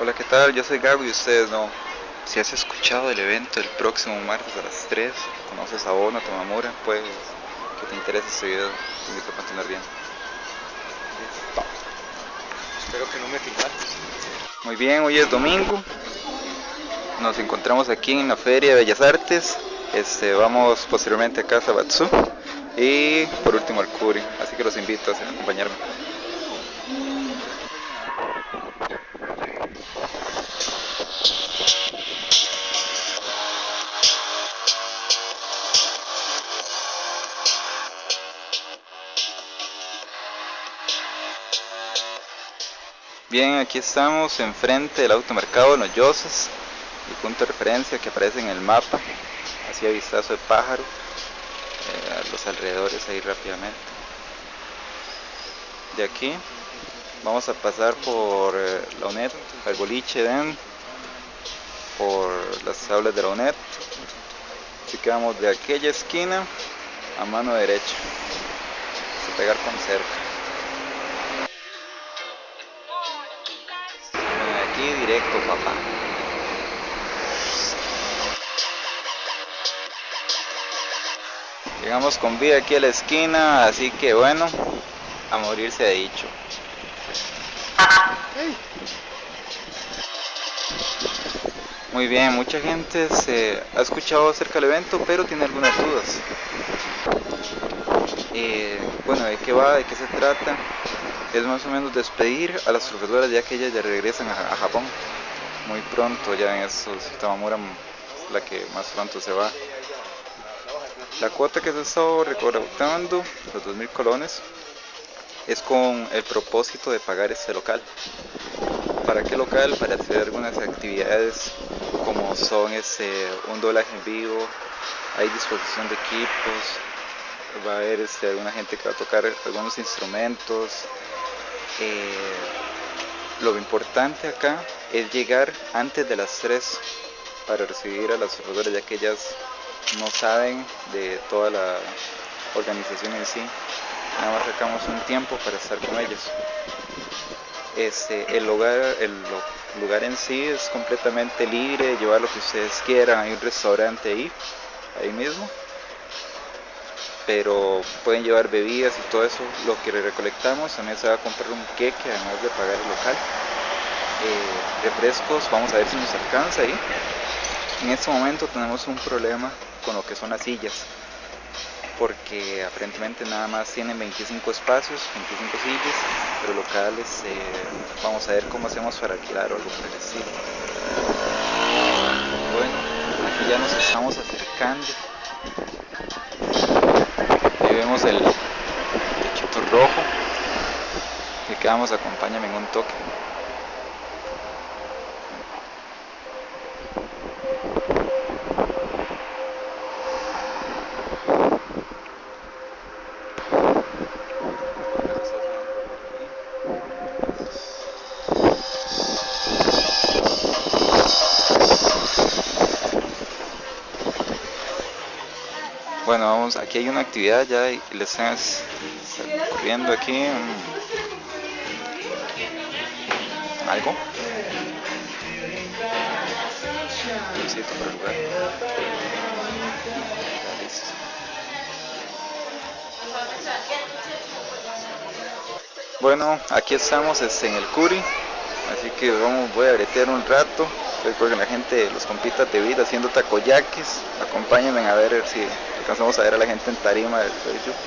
Hola, ¿qué tal? Yo soy Gago y ustedes no. Si has escuchado el evento el próximo martes a las 3, conoces a Ono, Tomamura, pues que te interese este video, te invito a continuar bien. Espero que no me filmates. Muy bien, hoy es domingo. Nos encontramos aquí en la Feria de Bellas Artes. Este, vamos posteriormente a Casa Batsu y por último al Curi. Así que los invito a acompañarme. Bien, aquí estamos enfrente del automercado de Noyosas, el punto de referencia que aparece en el mapa, así a vistazo de pájaro, eh, los alrededores ahí rápidamente. De aquí vamos a pasar por eh, la UNED, el boliche Den, por las aulas de la UNED, así que vamos de aquella esquina a mano derecha, a pegar con cerca. Directo, papá. Llegamos con vida aquí a la esquina, así que bueno, a morirse de dicho. Muy bien, mucha gente se ha escuchado acerca del evento, pero tiene algunas dudas. Eh, bueno, ¿de qué va? ¿De qué se trata? Es más o menos despedir a las profesoras ya que ellas ya regresan a, Japón muy pronto, ya en esos Tamamura la que más pronto se va. La cuota que se ha estado recaudando, los 2.000 colones, es con el propósito de pagar este local. ¿Para qué local? Para hacer algunas actividades como son ese, un doblaje en vivo, hay disposición de equipos, va a haber este, alguna gente que va a tocar algunos instrumentos, eh, lo importante acá es llegar antes de las 3 para recibir a las profesoras ya que ellas no saben de toda la organización en sí. Nada más sacamos un tiempo para estar con ellos este, el, lugar, el lugar en sí es completamente libre llevar lo que ustedes quieran hay un restaurante ahí ahí mismo pero pueden llevar bebidas y todo eso, lo que le recolectamos, también se va a comprar un queque además de pagar el local. Eh, refrescos, vamos a ver si nos alcanza ahí. En este momento tenemos un problema con lo que son las sillas, porque aparentemente nada más tienen 25 espacios, 25 sillas, pero locales, eh, vamos a ver cómo hacemos para alquilar o algo por el. Bueno, aquí ya nos estamos acercando vemos el techito rojo que quedamos acompáñame en un toque Bueno, vamos, aquí hay una actividad ya y le están ocurriendo aquí algo. Bueno, aquí estamos este, en el Curi, así que vamos, voy a bretear un rato. Espero que la gente, los compita te vida haciendo takoyakis. Acompáñenme a ver si alcanzamos a ver a la gente en tarima del Facebook.